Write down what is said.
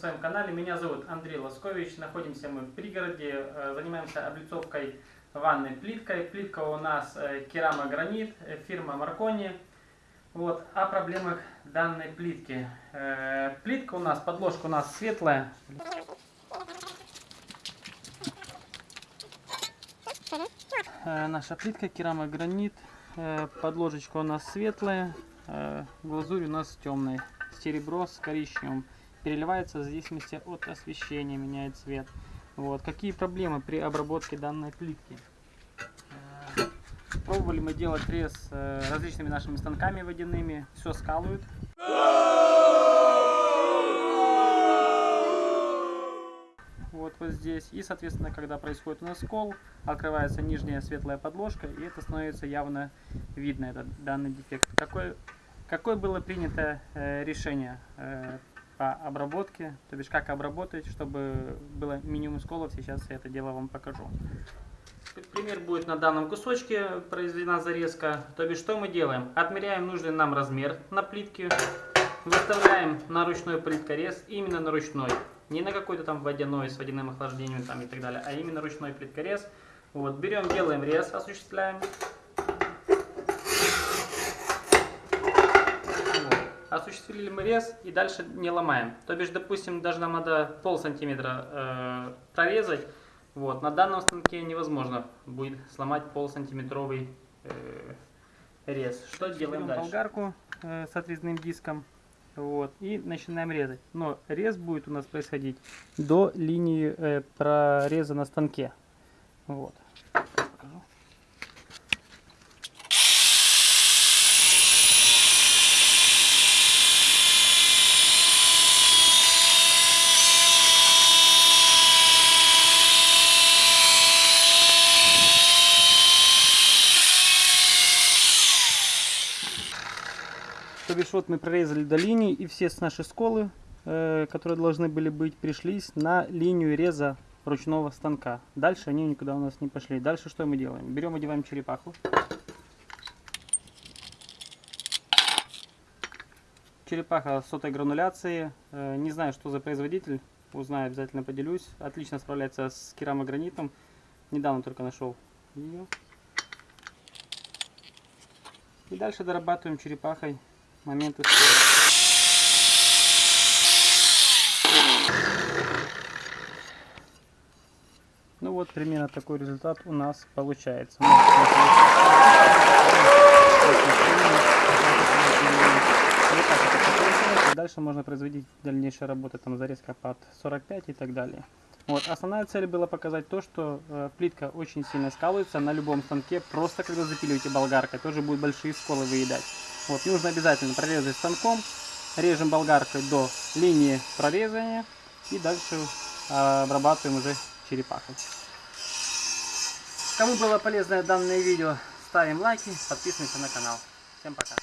канале. Меня зовут Андрей Лоскович. Находимся мы в пригороде. Э, Занимаемся облицовкой ванной плиткой. Плитка у нас э, керамогранит, э, фирма Маркони. Вот, о проблемах данной плитки. Плитка у нас, подложка у нас светлая. Наша плитка керамогранит. Подложечка у нас светлая. Глазурь у нас темная. Серебро с коричневым. Переливается в зависимости от освещения, меняет цвет. Вот. Какие проблемы при обработке данной плитки? Э, Пробовали мы делать рез э, различными нашими станками водяными. Все скалывают. Вот, вот здесь. И, соответственно, когда происходит у нас скол, открывается нижняя светлая подложка, и это становится явно видно, этот данный дефект. Какое, какое было принято э, решение э, по обработке, то бишь как обработать, чтобы было минимум сколов, сейчас я это дело вам покажу. Пример будет на данном кусочке произведена зарезка. То бишь, что мы делаем? Отмеряем нужный нам размер на плитке, выставляем на ручной плиткорез, именно на ручной. Не на какой-то там водяной с водяным охлаждением там и так далее, а именно ручной плиткорез. Вот, берем, делаем рез, осуществляем. Вот. Осуществили мы рез и дальше не ломаем. То бишь, допустим, даже нам надо пол сантиметра э, прорезать. Вот, на данном станке невозможно будет сломать полсантиметровый э, рез. Что делаем дальше? болгарку э, с отрезным диском. Вот, и начинаем резать. Но рез будет у нас происходить до линии э, прореза на станке. Вот. Вот мы прорезали до линии и все с нашей сколы, э, которые должны были быть, пришлись на линию реза ручного станка. Дальше они никуда у нас не пошли. Дальше что мы делаем? Берем, одеваем черепаху. Черепаха сотой грануляции. Э, не знаю, что за производитель. Узнаю, обязательно поделюсь. Отлично справляется с керамогранитом. Недавно только нашел ее. И дальше дорабатываем черепахой моменты Ну вот примерно такой результат у нас получается. Дальше можно производить дальнейшие работы, там зарезка под 45 и так далее. Вот. Основная цель была показать то, что э, плитка очень сильно скалывается на любом станке, просто когда запиливаете болгаркой, тоже будут большие сколы выедать. Вот, нужно обязательно прорезать станком, режем болгаркой до линии прорезания и дальше э, обрабатываем уже черепахой. Кому было полезное данное видео, ставим лайки, подписываемся на канал. Всем пока.